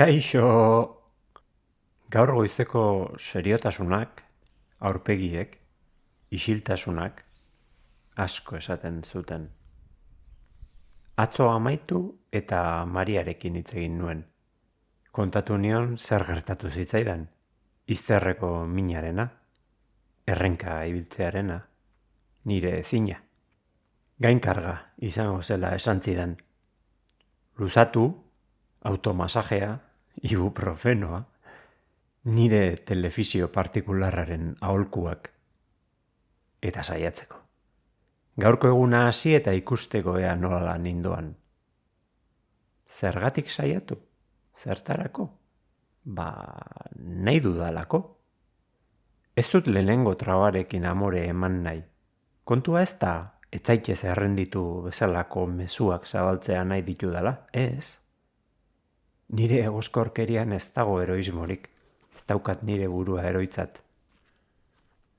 Kaixo! Gaur goizeko seriotasunak, aurpegiek, isiltasunak, asko esaten zuten. Atzo amaitu eta Mariarekin hitz egin nuen. Kontatu nion zer gertatu zitzaidan, izterreko minarena, errenka ibiltzearena, nire ezina. Gainkarga izango zela esan zidan. Luzatu, automasajea, ibuprofenoa, nire telefizio partikularraren aholkuak eta saiatzeko. Gaurko eguna hasi eta ikusteko ea nola nindoan. Zergatik saiatu? Zertarako? Ba, nahi dudalako. Ez dut lehenengo trabarekin amore eman nahi. Kontua ez da, etzaitez errenditu bezalako mezuak zabaltzea nahi ditu dela, ez? Nire egoskorkerian ez dago eroismorik, ez daukat nire burua eroitzat.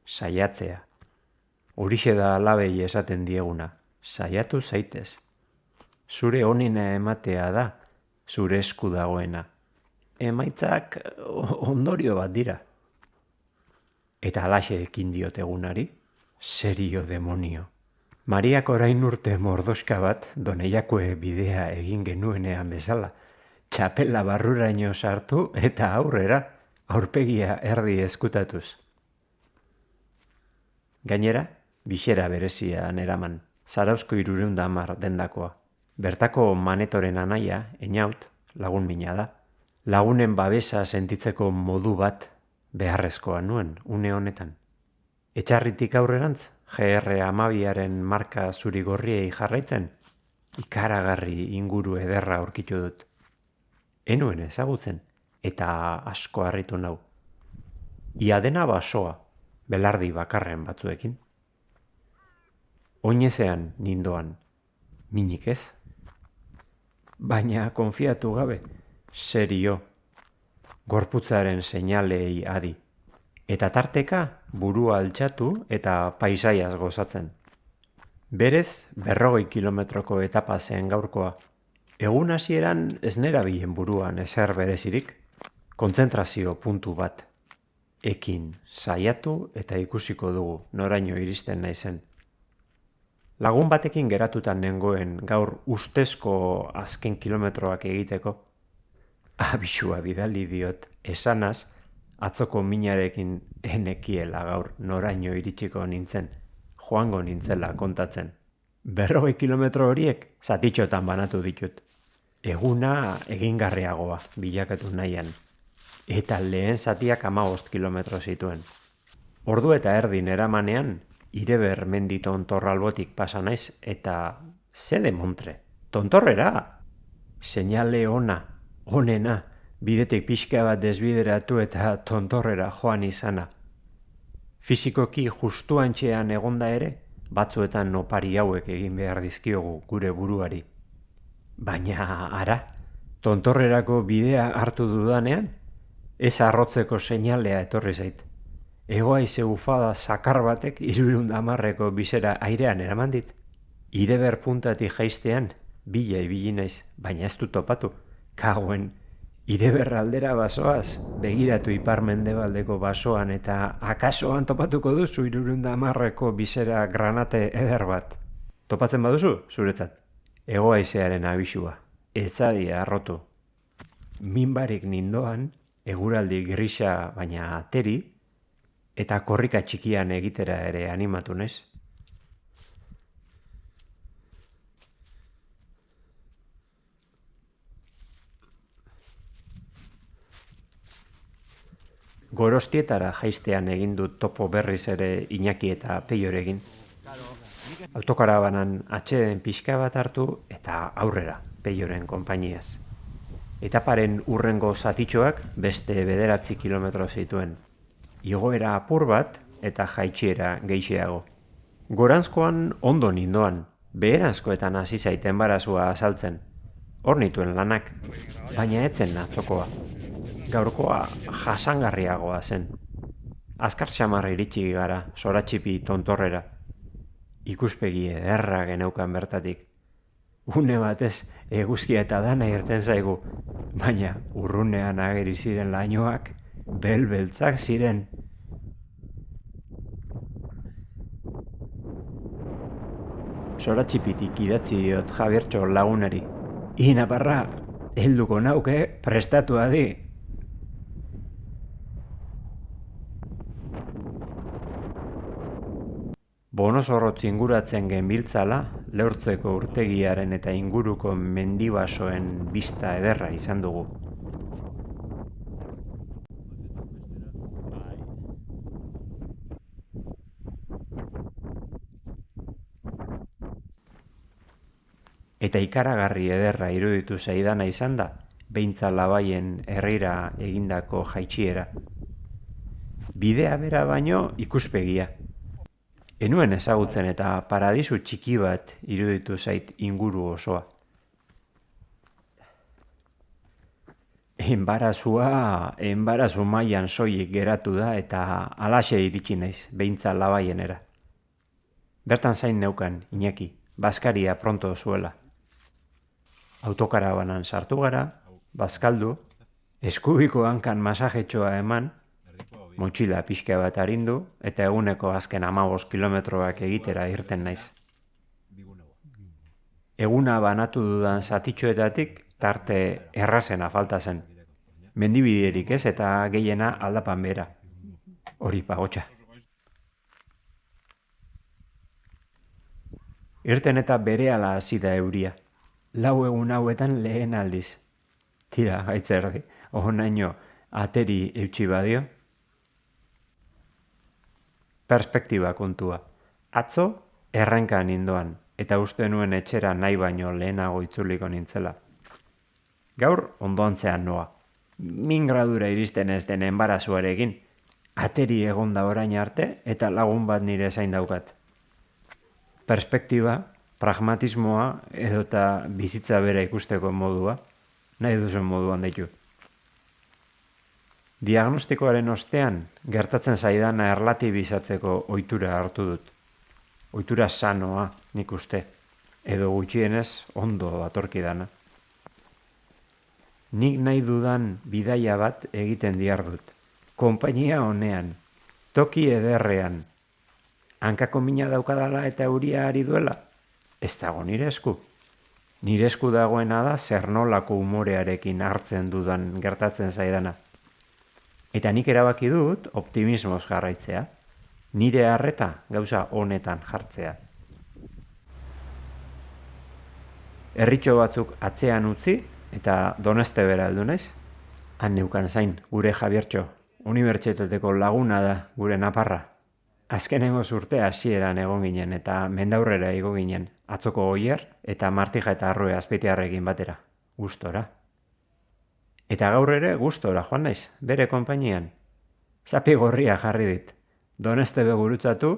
Saiatzea. Horixe da alabei esaten dieguna, saiatu zaitez. Zure honina ematea da, zure esku dagoena. Emaitzak ondorio bat dira. Eta alaxe ekin diotegunari, serio demonio. Mariak orain urte mordoska bat doneiakoe bidea egin genuenean bezala. Txapela barruraino sartu eta aurrera, aurpegia erdi eskutatuz. Gainera, bisera berezian eraman, zarauzko irureunda amar dendakoa. Bertako manetoren anaia, enaut, lagun mina da. Lagunen babesa sentitzeko modu bat beharrezkoa nuen, une honetan. Etxarritik aurrerantz, GR amabiaren marka zuri gorriei jarraitzen, ikaragarri inguru ederra aurkitu dut. Enuen ezagutzen, eta asko harritu nau. Ia dena basoa, belardi bakarren batzuekin. Oinezean nindoan, minik ez. Baina konfiatu gabe, serio, gorputzaren seinalei adi. Eta tarteka burua altxatu eta paisaiaz gozatzen. Berez, berrogei kilometroko etapa zen gaurkoa. Egun hasieran ez nerabilen buruan ezer berezirik, kontzentrazio puntu bat. Ekin saiatu eta ikusiko dugu noraino iristen naizen. Lagun batekin geratutan nengoen gaur ustezko azken kilometroak egiteko. Abisua bidali diot esanaz, atzoko minarekin enekiela gaur noraino iritsiko nintzen, joango nintzela kontatzen. Berrogei kilometro horiek zatitxotan banatu ditut. Eguna egingarriagoa bilakatu nahian. Eta lehen zatiak amagost kilometro zituen. Ordu eta erdin eramanean, ireber mendi tontorralbotik pasa naiz eta zede montre. Tontorrera! Seinale ona, onena, bidetik pixka bat desbideratu eta tontorrera joan izana. Fizikoki justuantxean egonda ere, batzuetan nopari hauek egin behar dizkiogu gure buruari. Baina ara, tontorrerako bidea hartu dudanean, ez arrotzeko seinalea etorri zait. Egoa ize ufada sakar batek irurun damarreko bizera airean eraman dit. Ireber puntatik jaiztean, bila ibili naiz, baina ez du topatu. Kagoen, Ireber aldera basoaz, begiratu ipar basoan eta akasoan topatuko duzu irurunda amarreko bizera granate eder bat. Topatzen baduzu, zuretzat. Egoaizearen abisua. Etzadi arrotu. Minbarik nindoan, eguraldi grisa baina ateri, eta korrika txikian egitera ere animatu nez. Gorostietara jaiztean egin dut topo berriz ere Iñaki eta Peioregin. Autokarabanan atxeden pixka bat hartu eta aurrera Peioren konpainiaz. Etaparen urrengo zatitxoak beste bederatzi kilometro zituen. Igoera apur bat eta jaitsiera geixeago. Gorantzkoan ondo nindoan, beherazkoetan hasi zaiten barazua azaltzen. Hor nituen lanak, baina etzen atzokoa gaurkoa jasangarriagoa zen. Azkar xamarra iritsi gara, soratxipi tontorrera. Ikuspegi ederra geneukan bertatik. Une batez, eguzkia eta dana irten zaigu. baina urrunean ageri ziren lainoak belbeltzak ziren. Sora txipitik idatzi diot Javiertxo lagunari. Ina barra, helduko nauke prestatu adi. Bono zorrotz inguratzen genbiltzala, leurtzeko urtegiaren eta inguruko mendibasoen bista ederra izan dugu. Eta ikaragarri ederra iruditu zaidana izan da, beintza labaien herrira egindako jaitsiera. Bidea bera baino ikuspegia. Enuen ezagutzen eta paradisu txiki bat iruditu zait inguru osoa. Enbarazua, enbarazu mailan soilik geratu da eta alaxe iritsi naiz, beintza labaienera. Bertan zain neukan, Iñaki, Baskaria pronto zuela autokarabanan sartu gara, bazkaldu, eskubiko hankan masajetxoa eman, motxila pixka bat arindu, eta eguneko azken amabos kilometroak egitera irten naiz. Eguna banatu dudan zatitxoetatik tarte errazena falta zen. Mendibiderik ez eta gehiena aldapan bera. Hori pagotxa. Irten eta bere ala hasi da euria lau egun hauetan lehen aldiz. Tira, gaitzerdi, naino ateri eutxi badio. Perspektiba kontua. Atzo, erranka nindoan, eta uste nuen etxera nahi baino lehenago itzuliko nintzela. Gaur, ondoantzean noa. Min gradura iristen ez den enbarazuarekin, ateri egon da orain arte eta lagun bat nire zain daukat. Perspektiba, pragmatismoa edo eta bizitza bera ikusteko modua, nahi duzen moduan daitu. Diagnostikoaren ostean, gertatzen zaidana erlatibizatzeko ohitura hartu dut. Ohitura sanoa nik uste, edo gutxienez ondo atorkidana. Nik nahi dudan bidaia bat egiten diar dut. Konpainia honean, toki ederrean, hankako mina daukadala eta euria ari duela, ez dago nire esku. Nire esku dagoena da zer nolako umorearekin hartzen dudan gertatzen zaidana. Eta nik erabaki dut optimismoz jarraitzea. Nire harreta gauza honetan jartzea. Erritxo batzuk atzean utzi eta doneste bera aldu naiz. Han neukan zain, gure Javiertxo, unibertsitateko laguna da gure naparra. Azkenengo zurte hasieran egon ginen eta mendaurrera igo ginen, atzoko goier eta martija eta arroe azpeitiarrekin batera, gustora. Eta gaur ere gustora joan naiz, bere konpainian. Zapi gorria jarri dit, doneste begurutzatu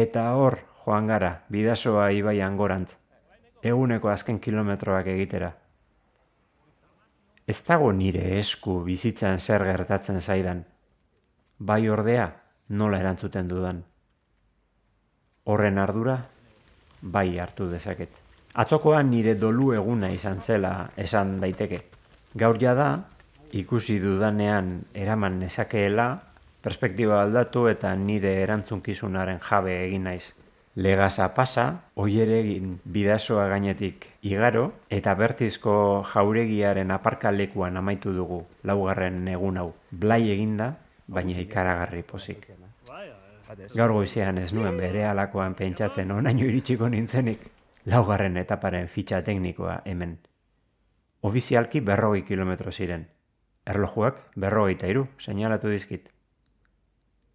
eta hor joan gara, bidasoa ibaian gorantz, eguneko azken kilometroak egitera. Ez dago nire esku bizitzan zer gertatzen zaidan, bai ordea, nola erantzuten dudan. Horren ardura, bai hartu dezaket. Atzokoan nire dolu eguna izan zela esan daiteke. Gaur da, ikusi dudanean eraman nezakeela, perspektiba aldatu eta nire erantzunkizunaren jabe egin naiz. Legasa pasa, oieregin bidasoa gainetik igaro, eta bertizko jauregiaren aparkalekuan amaitu dugu laugarren egun hau. Blai eginda, baina ikaragarri pozik. Gaur goizean ez nuen bere alakoan pentsatzen onaino iritsiko nintzenik, laugarren etaparen fitxa teknikoa hemen. Ofizialki berrogei kilometro ziren. Erlojuak berrogei iru, seinalatu dizkit.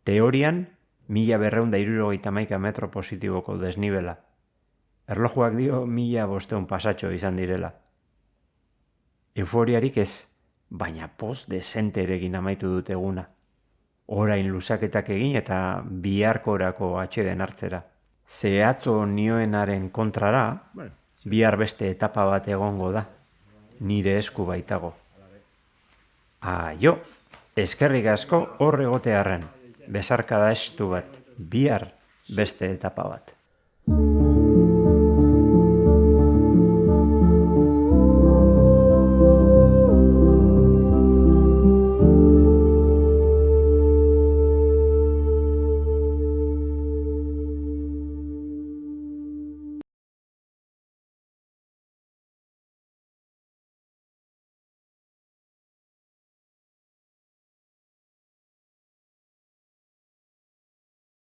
Teorian, mila berreun da irurogeita maika metro positiboko desnibela. Erlojuak dio mila bosteun pasatxo izan direla. Euforiarik ez, baina post desenterekin amaitu dut eguna orain luzaketak egin eta biharkorako atxeden hartzera. Zehatzo nioenaren kontrara, bihar beste etapa bat egongo da, nire esku baitago. Aio, eskerrik asko horregotearen, besarkada estu bat, bihar beste etapa bat.